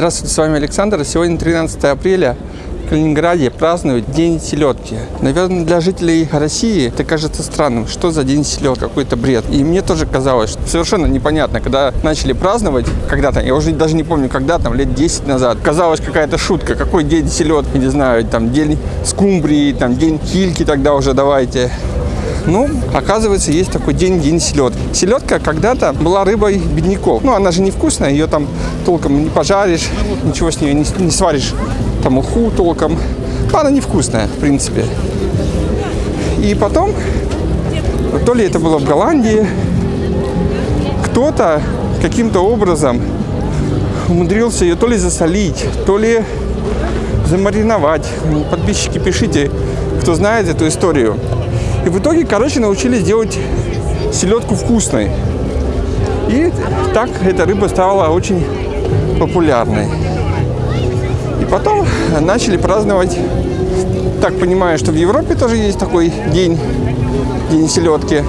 Здравствуйте, с вами Александр. Сегодня 13 апреля. В Калининграде празднуют День селедки. Наверное, для жителей России это кажется странным. Что за День селедки? Какой-то бред. И мне тоже казалось, что совершенно непонятно, когда начали праздновать, когда-то, я уже даже не помню, когда, там, лет 10 назад, казалось какая-то шутка. Какой День селедки, не знаю, там, День скумбрии, там, День кильки тогда уже давайте. Ну, оказывается, есть такой день, день селедки. Селедка когда-то была рыбой бедняков. Ну, она же невкусная, ее там толком не пожаришь, ничего с нее не, не сваришь, там уху толком. Ну, она невкусная, в принципе. И потом, то ли это было в Голландии, кто-то каким-то образом умудрился ее то ли засолить, то ли замариновать. Подписчики, пишите, кто знает эту историю. И в итоге, короче, научились делать селедку вкусной. И так эта рыба стала очень популярной. И потом начали праздновать, так понимаю, что в Европе тоже есть такой день, день селедки.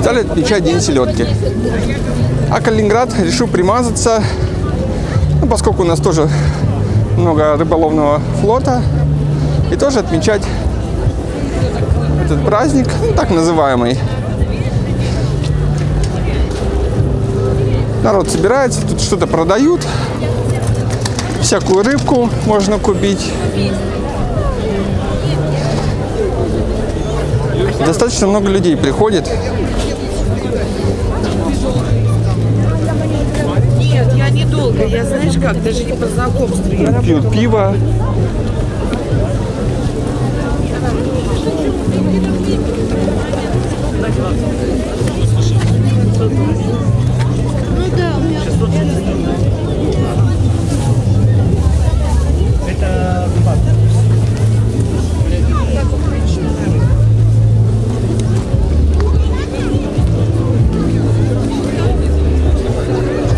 Стали отмечать день селедки. А Калининград решил примазаться, ну, поскольку у нас тоже много рыболовного флота, и тоже отмечать этот праздник, ну, так называемый. Народ собирается, тут что-то продают. Всякую рыбку можно купить. Достаточно много людей приходит. Нет, я недолго. Я знаешь как, даже не по знакомству. Я Пьют пиво.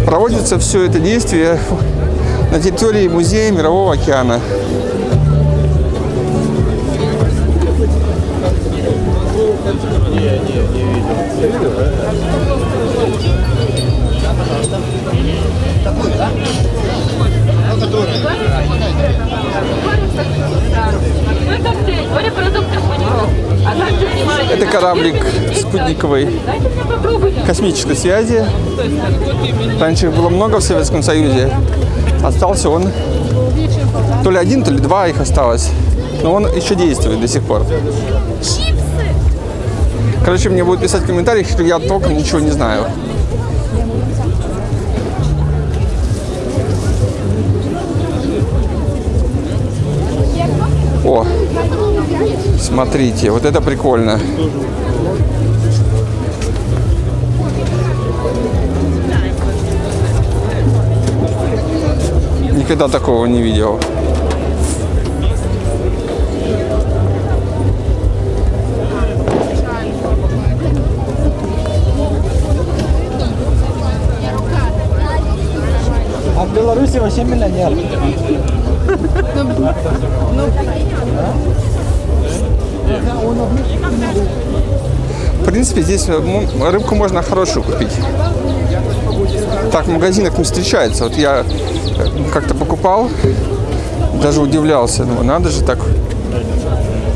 Проводится все это действие на территории музея Мирового океана. Это кораблик спутниковой космической связи. Раньше их было много в Советском Союзе. Остался он, то ли один, то ли два их осталось. Но он еще действует до сих пор. Короче, мне будут писать в комментариях, что я толком ничего не знаю. О, смотрите, вот это прикольно. Никогда такого не видел. А в Беларуси вообще миллионер. В принципе, здесь м- рыбку можно хорошую купить. Так в магазинах не встречается. Вот я э, как-то покупал, даже удивлялся. Ну, надо же так.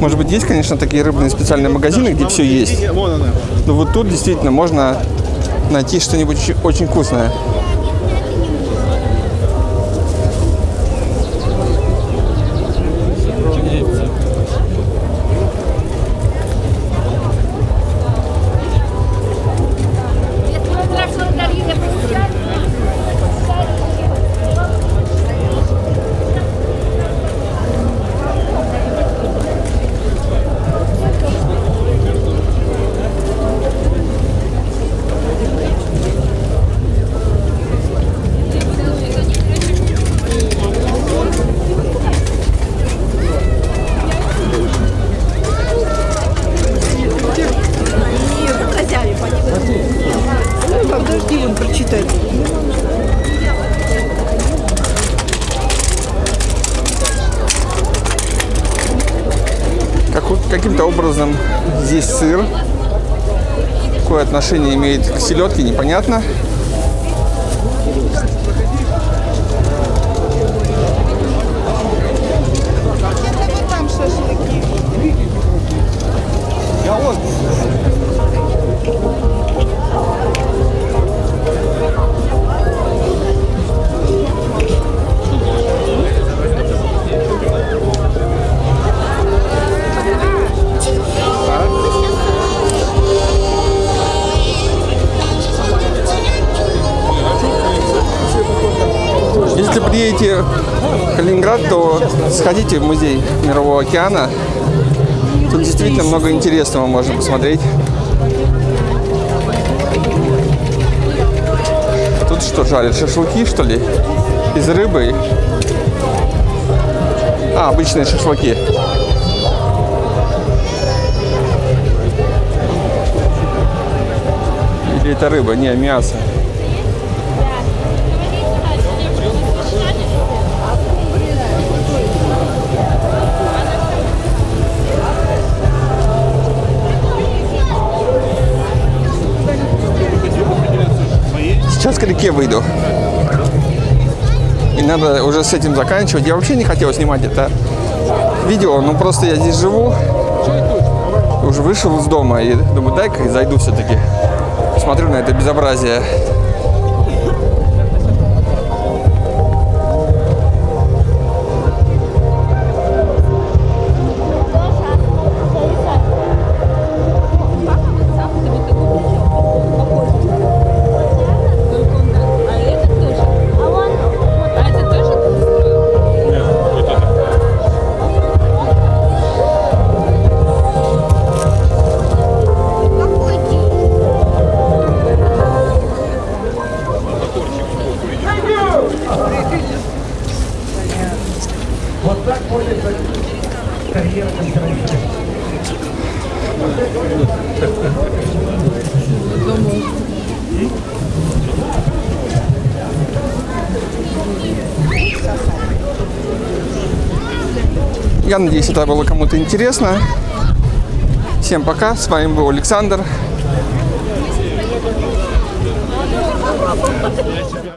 Может быть, есть, конечно, такие рыбные специальные магазины, где все есть. Но вот тут действительно можно найти что-нибудь очень вкусное. Подожди, он прочитает. Как, каким-то образом здесь сыр. Какое отношение имеет к селедке, непонятно. Приедете в Калининград, то сходите в музей Мирового океана. Тут действительно много интересного можно посмотреть. Тут что жарят? Шашлыки, что ли? Из рыбы? А, обычные шашлыки. Или это рыба? Не, мясо. Сейчас к реке выйду. И надо уже с этим заканчивать. Я вообще не хотел снимать это видео, но просто я здесь живу. Уже вышел из дома и думаю, дай-ка зайду все-таки. Посмотрю на это безобразие. Я надеюсь, это было кому-то интересно. Всем пока. С вами был Александр. Я тебя...